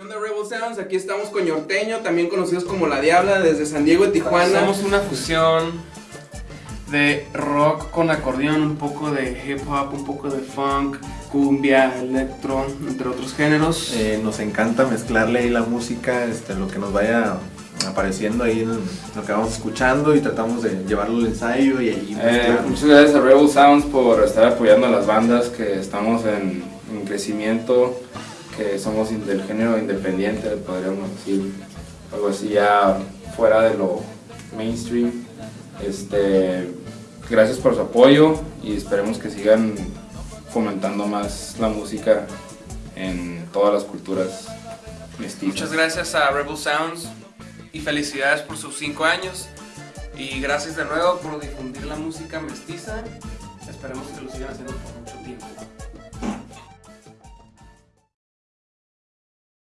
¿Qué onda Rebel Sounds? Aquí estamos con Norteño, también conocidos como La Diabla, desde San Diego y Tijuana. Somos una fusión de rock con acordeón, un poco de hip hop, un poco de funk, cumbia, electro, entre otros géneros. Eh, nos encanta mezclarle ahí la música, este, lo que nos vaya apareciendo ahí en lo que vamos escuchando y tratamos de llevarlo al ensayo y ahí eh, muchas gracias a Rebel Sounds por estar apoyando a las bandas que estamos en, en crecimiento, que somos del género independiente, podríamos decir, algo así ya fuera de lo mainstream. Este, gracias por su apoyo y esperemos que sigan fomentando más la música en todas las culturas mestizas. Muchas gracias a Rebel Sounds y felicidades por sus 5 años. Y gracias de nuevo por difundir la música mestiza. Esperemos que lo sigan haciendo.